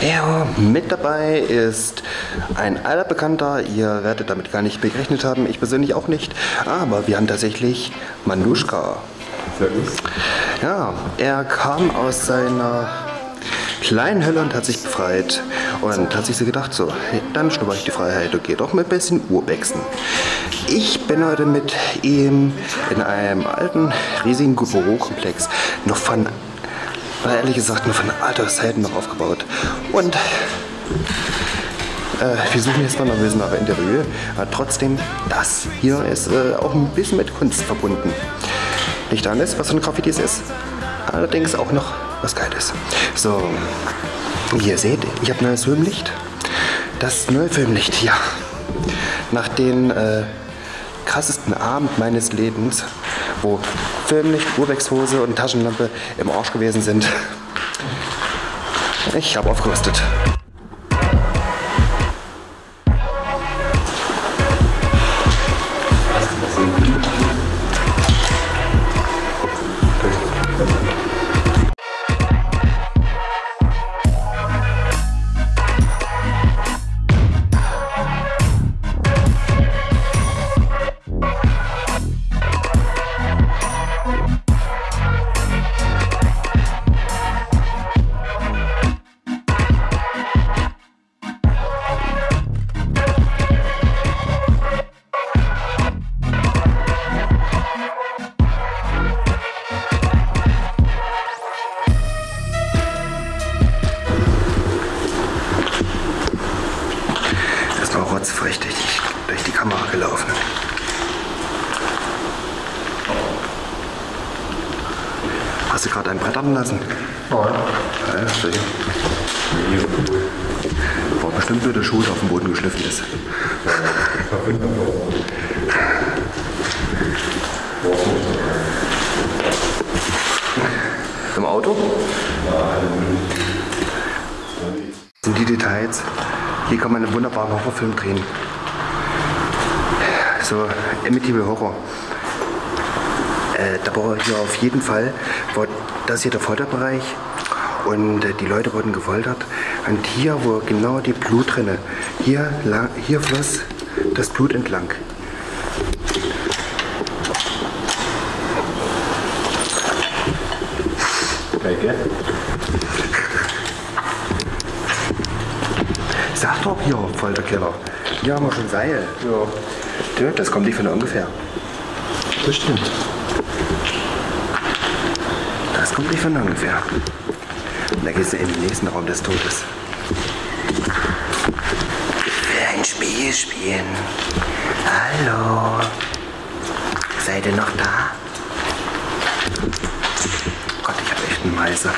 Ja, mit dabei ist ein alter Bekannter. Ihr werdet damit gar nicht gerechnet haben, ich persönlich auch nicht. Aber wir haben tatsächlich Manuschka. Ja, er kam aus seiner kleinen Hölle und hat sich befreit. Und hat sich so gedacht, so, dann schnupper ich die Freiheit und gehe doch mit ein bisschen Urbexen. Ich bin heute mit ihm in einem alten, riesigen Bürokomplex noch von, ehrlich gesagt, noch von alter Zeiten noch aufgebaut. Und äh, wir suchen jetzt mal noch ein bisschen nach Interieur. Aber trotzdem, das hier ist äh, auch ein bisschen mit Kunst verbunden. Nicht alles, was von Graffitis ist, allerdings auch noch was Geiles. So, wie ihr seht, ich habe neues Filmlicht. Das neue Filmlicht, ja. Nach den äh, krassesten Abend meines Lebens, wo Filmlicht, Urbexhose und Taschenlampe im Arsch gewesen sind. Ich habe aufgerüstet. Brett lassen? Ja, sicher. War bestimmt nur der Schuh, der auf dem Boden geschliffen ist. Im Auto? Sind die Details? Hier kann man einen wunderbaren Horrorfilm drehen. So, Amityville Horror. Äh, da war hier auf jeden Fall, war das hier der Folterbereich und äh, die Leute wurden gefoltert. Und hier wo genau die Blutrinne, hier, hier floss das Blut entlang. Sag doch hier, Folterkeller. Hier haben wir schon Seil. Ja. Das kommt nicht von ungefähr. Bestimmt. Das kommt nicht von ungefähr. Und da gehst du in den nächsten Raum des Todes. Ich will ein Spiel spielen. Hallo. Seid ihr noch da? Gott, ich habe echt einen Meiser.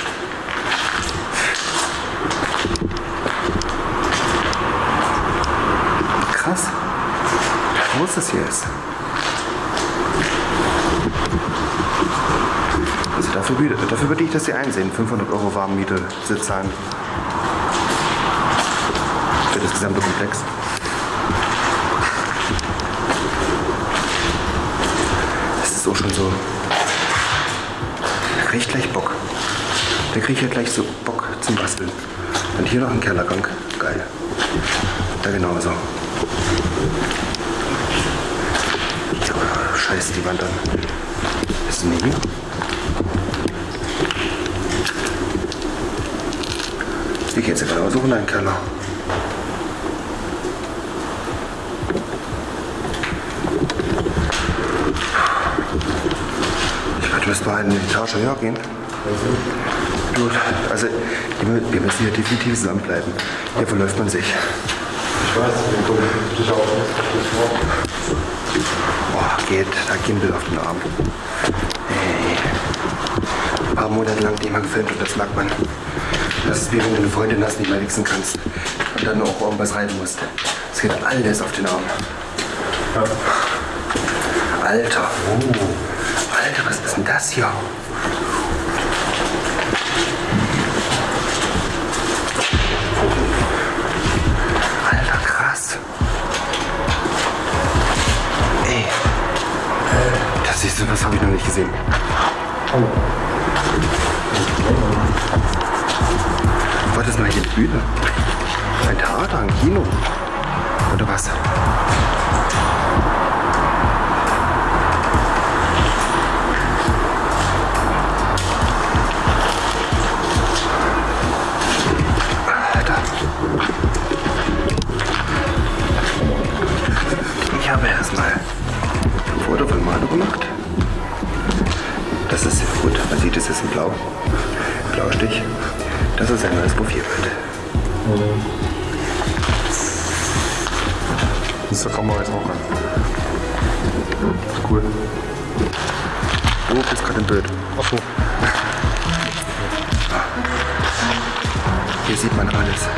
Krass. Wie groß das hier ist. Also dafür, dafür würde ich das hier einsehen. 500 Euro Warmmiete Sitzzahlen. Für das gesamte Komplex. Das ist auch schon so. Da krieg ich gleich Bock. Da krieg ich ja gleich so Bock zum Basteln. Und hier noch ein Kellergang. Geil. Da genauso. Ja, scheiß die Wand an. Ist denn hier? Ich gehe jetzt genauso in einen Keller. Ich werde bis bei eine Etage höher gehen. Gut, also wir mü- wir müssen hier definitiv zusammenbleiben. Hier verläuft man sich. Ich weiß, wir kommen dich auch nicht. Boah, geht, da Gimbal auf den Arm. Hey. Ein paar Monate lang nicht mehr gefilmt und das merkt man. Das ist wie wenn du eine Freundin hast, nicht mehr wichsen kannst und dann auch irgendwas reiten musst. Es geht alles auf den Arm. Alter. Alter, was ist denn das hier? Alter, krass. Ey. Das ist was habe ich noch nicht gesehen. Was ist denn hier Bühne? Ein Theater, ein Kino? Oder was? Alter. Ich habe erstmal ein Foto von Manu gemacht. Das ist sehr gut. Man sieht, es ist ein Blau. Blaustich. Das ist ein neues Profilbild. Das ist der Kamera jetzt auch an. Ist cool. Du bist gerade im Bild. Achso. Hier sieht man alles.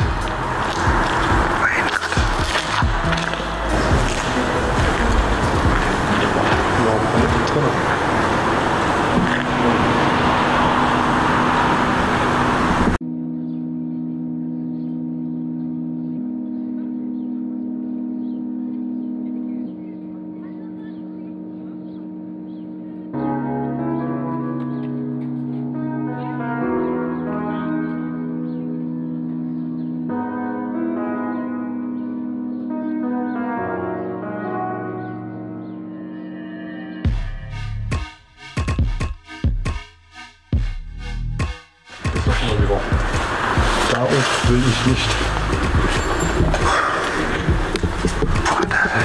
Darauf will ich nicht.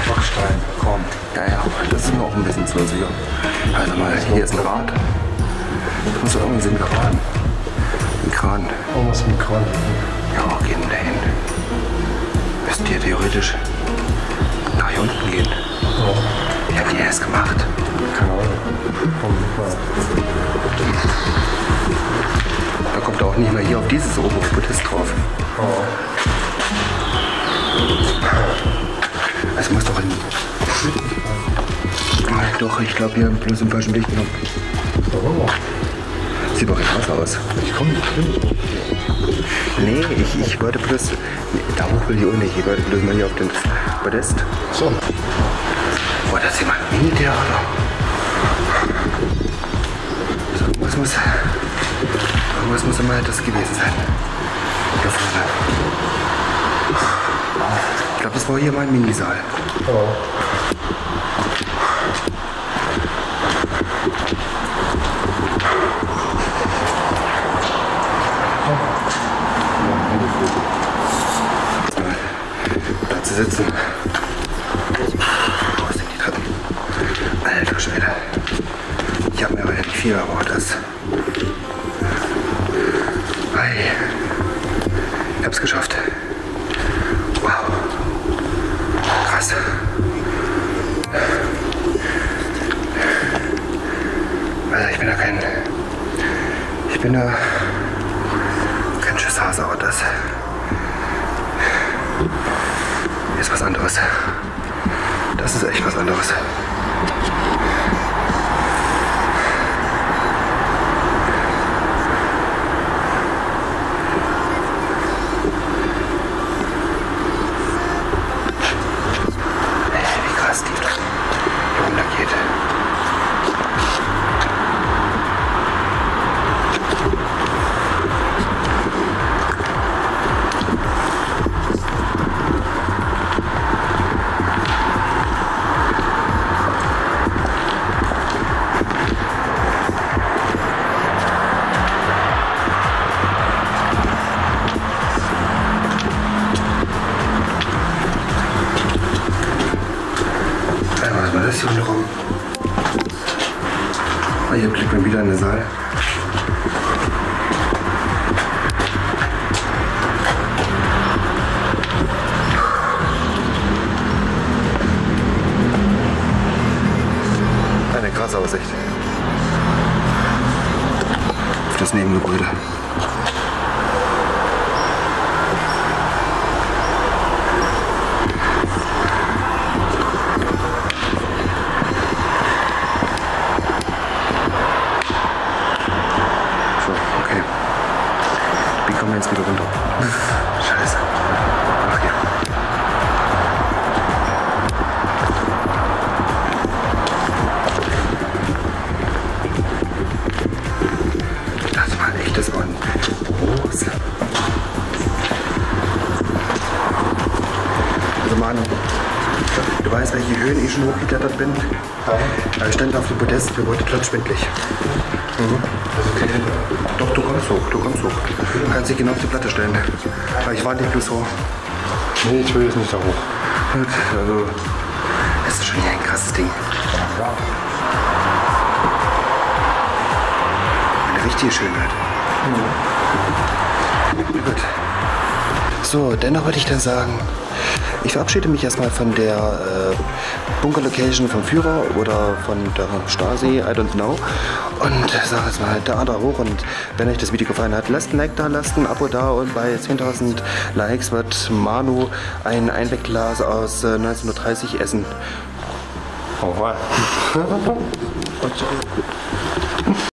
Backstein, komm. Ja, ja, das ist mir auch ein bisschen zu unsicher. Also mal, hier ist ein Rad. Das muss irgendwie so ein Kran. Ein Kran. Oh, was mit Kran. Ja, wo geht denn der hin? Müssten hier theoretisch nach hier unten gehen. Ja, Wie habt ihr das gemacht? keine Ahnung. Auch nicht mehr hier auf dieses Podest drauf. Oh. Es muss doch in... Doch, ich glaube, hier bloß im falschen Licht genommen. Oh. Sieht doch krass aus. Ich komm nicht hin. Nee, ich, ich wollte bloß... Nee, da hoch will ich auch nicht. Ich wollte bloß mal hier auf den Podest. So. Boah, das ist jemand Mini-Theater. So, was muss... Was muss immer das gewesen sein? Da vorne. Ich glaube, das war hier mein Minisaal. Oh. Da zu sitzen. Wo sind die Treppen? Alter Schwede. Ich habe mir aber nicht viel, aber bin da kein Schisshase, aber das ist was anderes. Das ist echt was anderes. Den Saal. Eine krasse Aussicht. Auf das Nebengebäude. Du weißt, welche Höhen ich schon hochgeklettert bin? Ja. Ich stand auf dem Podest, mir wurde klotschwindlig. Mhm. Doch, du kommst hoch, du kommst hoch. Du kannst dich genau auf die Platte stellen. Aber ich war nicht bloß hoch. Nee, ich will jetzt nicht da hoch. Gut, also, das ist schon hier ein krasses Ding. Eine richtige Schönheit. Gut. So, dennoch würde ich dann sagen, ich verabschiede mich erstmal von der äh, Bunker-Location vom Führer oder von der Stasi, I don't know. Und sage jetzt mal, da, da hoch. Und wenn euch das Video gefallen hat, lasst ein Like da, lasst ein Abo da. Und bei 10.000 Likes wird Manu ein Einwegglas aus äh, 1930 essen. Oh, wow.